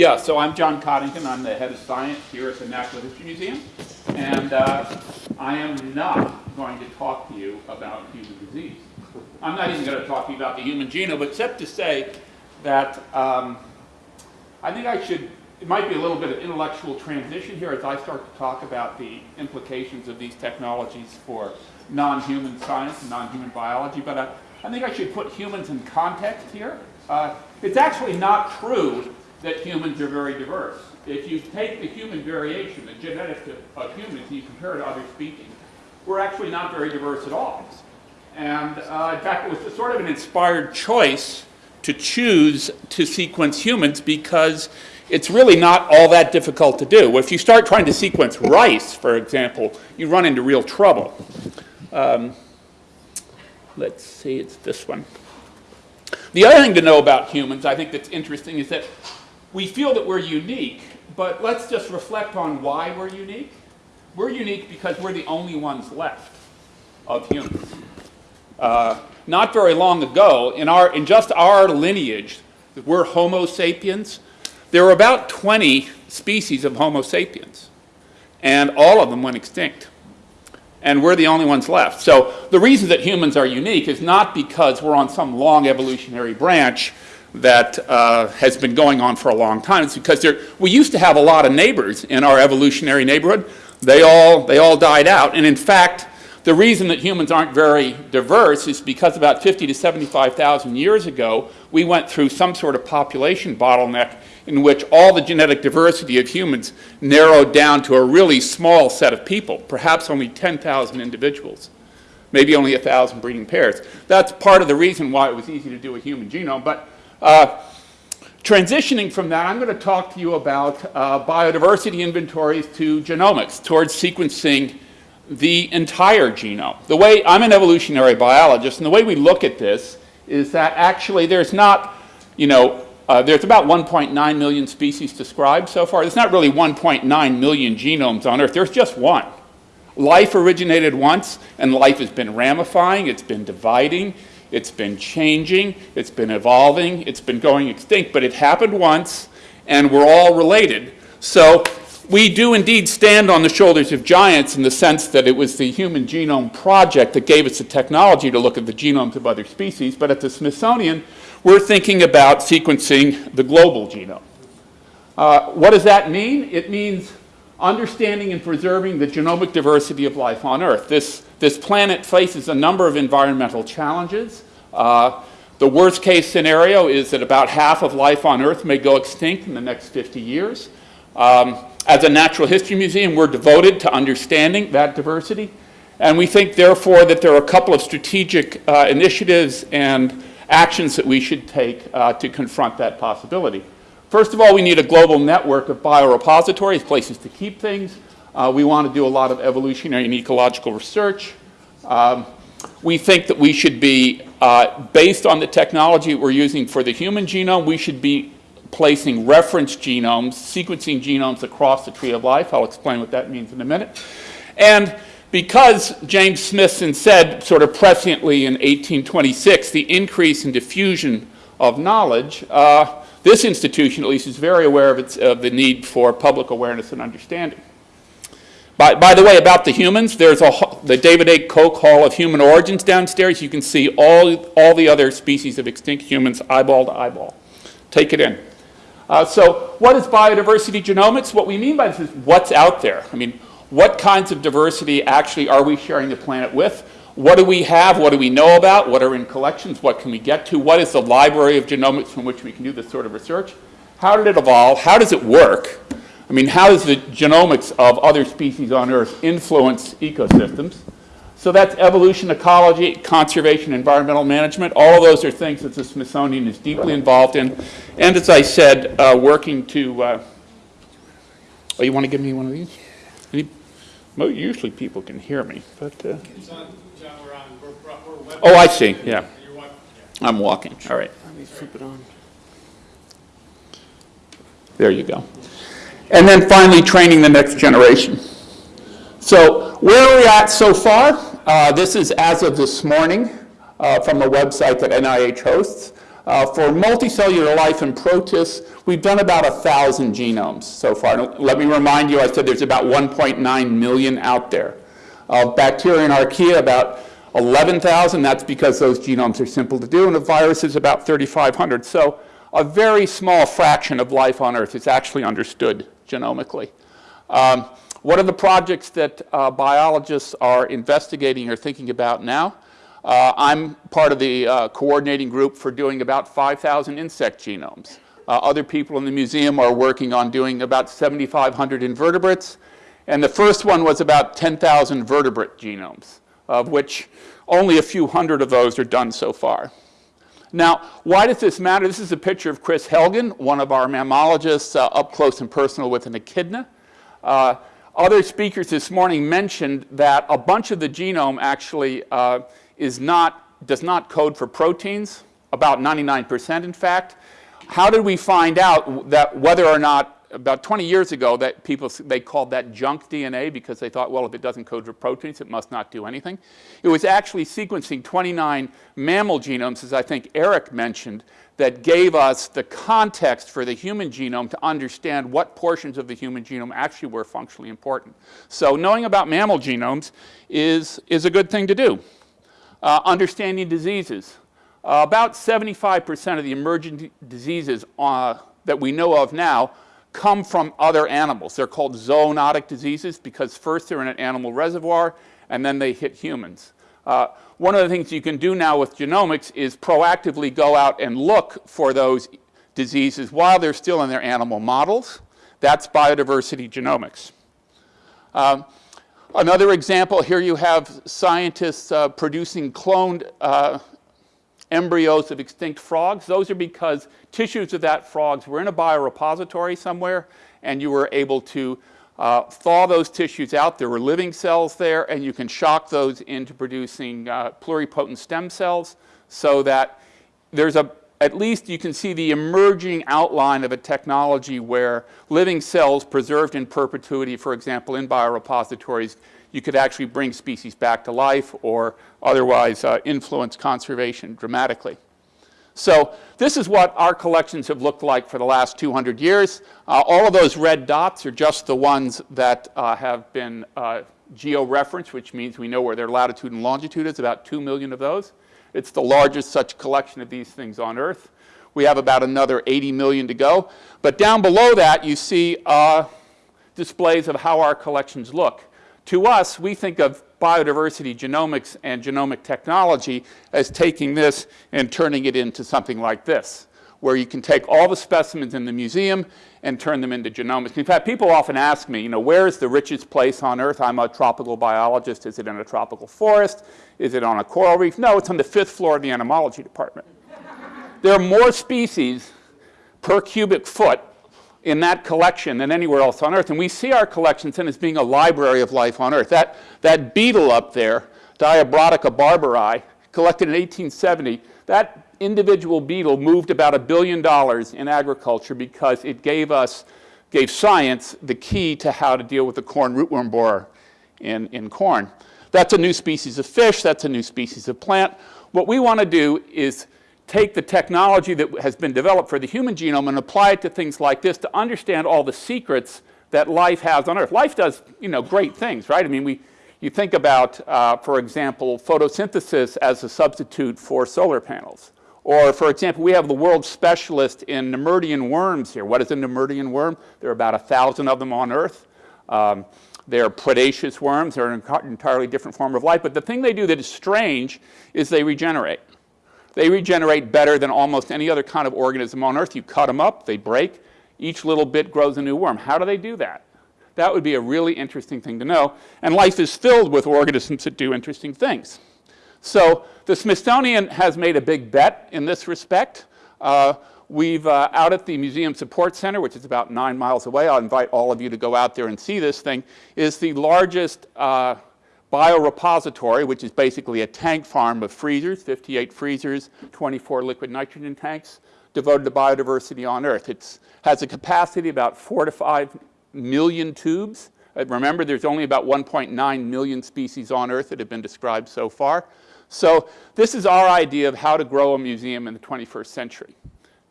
Yeah, so I'm John Coddington. I'm the head of science here at the Natural History Museum. And uh, I am not going to talk to you about human disease. I'm not even going to talk to you about the human genome, except to say that um, I think I should, it might be a little bit of intellectual transition here as I start to talk about the implications of these technologies for non-human science and non-human biology, but I, I think I should put humans in context here. Uh, it's actually not true that humans are very diverse. If you take the human variation, the genetics of, of humans, and you compare it to other species, we're actually not very diverse at all. And uh, in fact, it was sort of an inspired choice to choose to sequence humans because it's really not all that difficult to do. If you start trying to sequence rice, for example, you run into real trouble. Um, let's see, it's this one. The other thing to know about humans, I think that's interesting, is that we feel that we're unique, but let's just reflect on why we're unique. We're unique because we're the only ones left of humans. Uh, not very long ago, in, our, in just our lineage, we're Homo sapiens, there were about 20 species of Homo sapiens, and all of them went extinct. And we're the only ones left. So the reason that humans are unique is not because we're on some long evolutionary branch that uh, has been going on for a long time. It's because we used to have a lot of neighbors in our evolutionary neighborhood. They all, they all died out. And in fact, the reason that humans aren't very diverse is because about 50 to 75,000 years ago, we went through some sort of population bottleneck in which all the genetic diversity of humans narrowed down to a really small set of people, perhaps only 10,000 individuals, maybe only 1,000 breeding pairs. That's part of the reason why it was easy to do a human genome. But uh, transitioning from that, I'm going to talk to you about uh, biodiversity inventories to genomics, towards sequencing the entire genome. The way, I'm an evolutionary biologist, and the way we look at this is that actually there's not, you know, uh, there's about 1.9 million species described so far. There's not really 1.9 million genomes on Earth. There's just one. Life originated once, and life has been ramifying, it's been dividing, it's been changing, it's been evolving, it's been going extinct, but it happened once, and we're all related. So we do indeed stand on the shoulders of giants in the sense that it was the Human Genome Project that gave us the technology to look at the genomes of other species, but at the Smithsonian, we're thinking about sequencing the global genome. Uh, what does that mean? It means understanding and preserving the genomic diversity of life on Earth. This, this planet faces a number of environmental challenges. Uh, the worst case scenario is that about half of life on Earth may go extinct in the next 50 years. Um, as a natural history museum, we're devoted to understanding that diversity. And we think, therefore, that there are a couple of strategic uh, initiatives and actions that we should take uh, to confront that possibility. First of all, we need a global network of biorepositories, places to keep things. Uh, we want to do a lot of evolutionary and ecological research. Um, we think that we should be, uh, based on the technology we're using for the human genome, we should be placing reference genomes, sequencing genomes across the tree of life. I'll explain what that means in a minute. And because James Smithson said sort of presciently in 1826, the increase in diffusion of knowledge, uh, this institution at least is very aware of, its, of the need for public awareness and understanding. By, by the way, about the humans, there's a, the David H. Koch Hall of Human Origins downstairs. You can see all, all the other species of extinct humans eyeball to eyeball. Take it in. Uh, so what is biodiversity genomics? What we mean by this is what's out there. I mean, what kinds of diversity actually are we sharing the planet with? What do we have? What do we know about? What are in collections? What can we get to? What is the library of genomics from which we can do this sort of research? How did it evolve? How does it work? I mean, how does the genomics of other species on Earth influence ecosystems? So that's evolution, ecology, conservation, environmental management. All of those are things that the Smithsonian is deeply involved in. And as I said, uh, working to, uh, oh, you want to give me one of these? Any, usually people can hear me, but. Uh, oh, I see, yeah. I'm walking, all right. Let me flip it on. There you go. And then finally, training the next generation. So where are we at so far? Uh, this is as of this morning uh, from a website that NIH hosts. Uh, for multicellular life and protists, we've done about 1,000 genomes so far. Let me remind you, I said there's about 1.9 million out there. Of bacteria and archaea, about 11,000. That's because those genomes are simple to do, and a virus is about 3,500. So a very small fraction of life on Earth is actually understood genomically. Um, what are the projects that uh, biologists are investigating or thinking about now? Uh, I'm part of the uh, coordinating group for doing about 5,000 insect genomes. Uh, other people in the museum are working on doing about 7,500 invertebrates. And the first one was about 10,000 vertebrate genomes, of which only a few hundred of those are done so far. Now, why does this matter? This is a picture of Kris Helgen, one of our mammalogists uh, up close and personal with an echidna. Uh, other speakers this morning mentioned that a bunch of the genome actually uh, is not, does not code for proteins, about 99% in fact. How did we find out that whether or not about 20 years ago that people, they called that junk DNA because they thought, well, if it doesn't code for proteins, it must not do anything. It was actually sequencing 29 mammal genomes, as I think Eric mentioned, that gave us the context for the human genome to understand what portions of the human genome actually were functionally important. So knowing about mammal genomes is, is a good thing to do. Uh, understanding diseases. Uh, about 75% of the emergent diseases uh, that we know of now come from other animals. They're called zoonotic diseases because first they're in an animal reservoir and then they hit humans. Uh, one of the things you can do now with genomics is proactively go out and look for those diseases while they're still in their animal models. That's biodiversity genomics. Um, another example, here you have scientists uh, producing cloned uh, embryos of extinct frogs. Those are because tissues of that frogs were in a biorepository somewhere and you were able to uh, thaw those tissues out. There were living cells there and you can shock those into producing uh, pluripotent stem cells so that there's a, at least you can see the emerging outline of a technology where living cells preserved in perpetuity, for example, in biorepositories, you could actually bring species back to life or otherwise uh, influence conservation dramatically. So this is what our collections have looked like for the last 200 years. Uh, all of those red dots are just the ones that uh, have been uh, geo-referenced, which means we know where their latitude and longitude is, about 2 million of those. It's the largest such collection of these things on Earth. We have about another 80 million to go. But down below that, you see uh, displays of how our collections look. To us, we think of biodiversity genomics and genomic technology as taking this and turning it into something like this, where you can take all the specimens in the museum and turn them into genomics. In fact, people often ask me, you know, where is the richest place on Earth? I'm a tropical biologist. Is it in a tropical forest? Is it on a coral reef? No, it's on the fifth floor of the entomology department. there are more species per cubic foot in that collection than anywhere else on Earth. And we see our collections then as being a library of life on Earth. That, that beetle up there, Diabrotica barberi, collected in 1870, that individual beetle moved about a billion dollars in agriculture because it gave us, gave science the key to how to deal with the corn rootworm borer in, in corn. That's a new species of fish, that's a new species of plant. What we want to do is take the technology that has been developed for the human genome and apply it to things like this to understand all the secrets that life has on Earth. Life does, you know, great things, right? I mean, we, you think about, uh, for example, photosynthesis as a substitute for solar panels. Or, for example, we have the world specialist in Nemertean worms here. What is a Nemertean worm? There are about a thousand of them on Earth. Um, they're predaceous worms. They're an entirely different form of life. But the thing they do that is strange is they regenerate. They regenerate better than almost any other kind of organism on Earth. You cut them up, they break, each little bit grows a new worm. How do they do that? That would be a really interesting thing to know. And life is filled with organisms that do interesting things. So the Smithsonian has made a big bet in this respect. Uh, we've uh, out at the Museum Support Center, which is about nine miles away, I'll invite all of you to go out there and see this thing, is the largest uh, biorepository, which is basically a tank farm of freezers, 58 freezers, 24 liquid nitrogen tanks devoted to biodiversity on Earth. It has a capacity about four to five million tubes. Uh, remember, there's only about 1.9 million species on Earth that have been described so far. So this is our idea of how to grow a museum in the 21st century,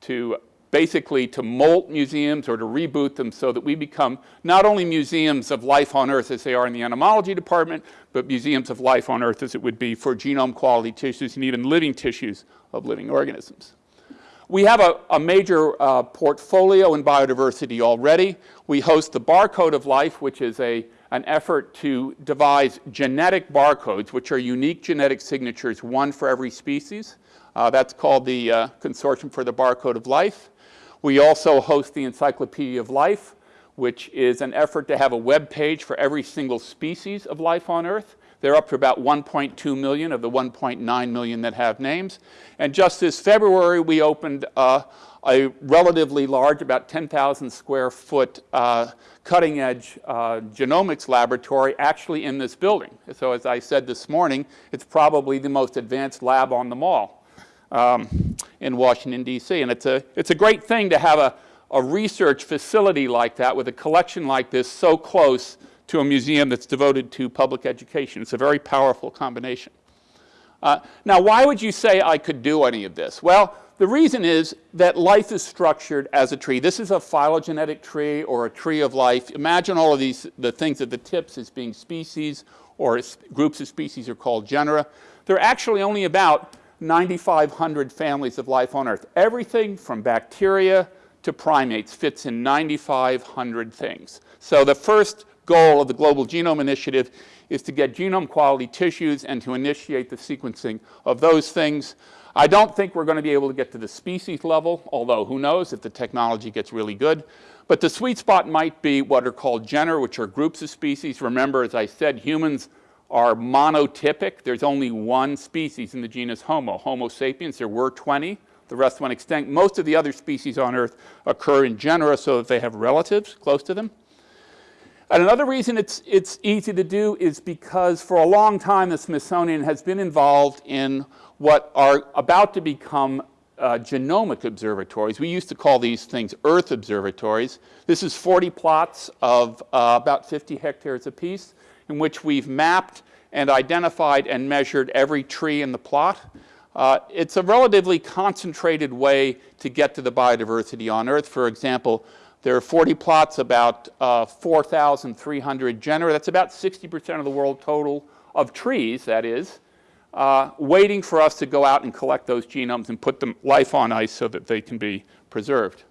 to basically to molt museums or to reboot them so that we become not only museums of life on Earth as they are in the entomology department, but museums of life on Earth as it would be for genome quality tissues and even living tissues of living organisms. We have a, a major uh, portfolio in biodiversity already. We host the Barcode of Life, which is a, an effort to devise genetic barcodes, which are unique genetic signatures, one for every species. Uh, that's called the uh, Consortium for the Barcode of Life. We also host the Encyclopedia of Life, which is an effort to have a web page for every single species of life on Earth. They're up to about 1.2 million of the 1.9 million that have names. And just this February, we opened uh, a relatively large, about 10,000 square foot uh, cutting edge uh, genomics laboratory actually in this building. So as I said this morning, it's probably the most advanced lab on the mall um, in Washington, D.C. And it's a, it's a great thing to have a, a research facility like that with a collection like this so close to a museum that's devoted to public education. It's a very powerful combination. Uh, now, why would you say I could do any of this? Well, the reason is that life is structured as a tree. This is a phylogenetic tree or a tree of life. Imagine all of these, the things at the tips as being species or groups of species are called genera. There are actually only about 9,500 families of life on Earth. Everything from bacteria to primates fits in 9,500 things. So the first goal of the Global Genome Initiative is to get genome quality tissues and to initiate the sequencing of those things. I don't think we're going to be able to get to the species level, although who knows if the technology gets really good. But the sweet spot might be what are called genera, which are groups of species. Remember, as I said, humans are monotypic. There's only one species in the genus Homo, Homo sapiens. There were 20. The rest went extinct. Most of the other species on Earth occur in genera so that they have relatives close to them. And another reason it's, it's easy to do is because for a long time the Smithsonian has been involved in what are about to become uh, genomic observatories. We used to call these things Earth observatories. This is 40 plots of uh, about 50 hectares apiece in which we've mapped and identified and measured every tree in the plot. Uh, it's a relatively concentrated way to get to the biodiversity on Earth. For example, there are 40 plots, about uh, 4,300 genera. That's about 60% of the world total of trees, that is, uh, waiting for us to go out and collect those genomes and put them life on ice so that they can be preserved.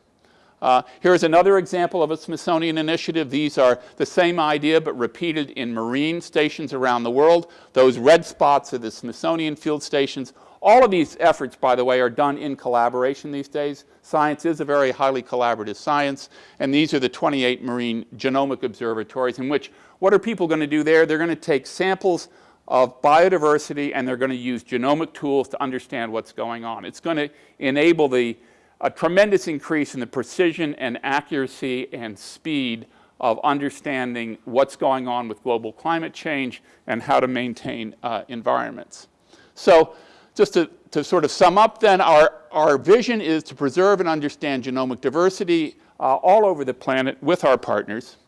Uh, here's another example of a Smithsonian initiative. These are the same idea but repeated in marine stations around the world. Those red spots are the Smithsonian field stations. All of these efforts, by the way, are done in collaboration these days. Science is a very highly collaborative science, and these are the 28 marine genomic observatories in which what are people going to do there? They're going to take samples of biodiversity and they're going to use genomic tools to understand what's going on. It's going to enable the a tremendous increase in the precision and accuracy and speed of understanding what's going on with global climate change and how to maintain uh, environments. So just to, to sort of sum up then, our, our vision is to preserve and understand genomic diversity uh, all over the planet with our partners.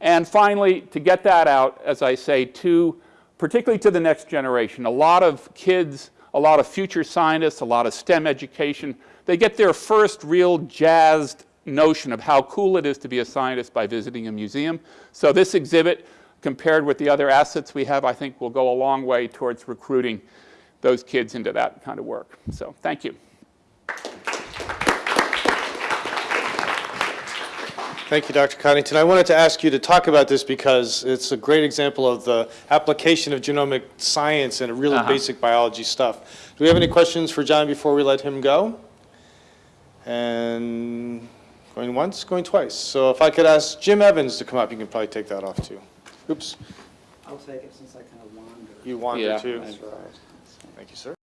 And finally, to get that out, as I say, to particularly to the next generation. A lot of kids, a lot of future scientists, a lot of STEM education, they get their first real jazzed notion of how cool it is to be a scientist by visiting a museum. So this exhibit, compared with the other assets we have, I think will go a long way towards recruiting those kids into that kind of work. So thank you. Thank you, Dr. Coddington. I wanted to ask you to talk about this because it's a great example of the application of genomic science and really Uh-huh. basic biology stuff. Do we have any questions for John before we let him go? And going once, going twice. So if I could ask Jim Evans to come up, you can probably take that off too. Oops, I'll take it since I kind of wandered. you wanted Yeah. to. That's right. Thank you, sir.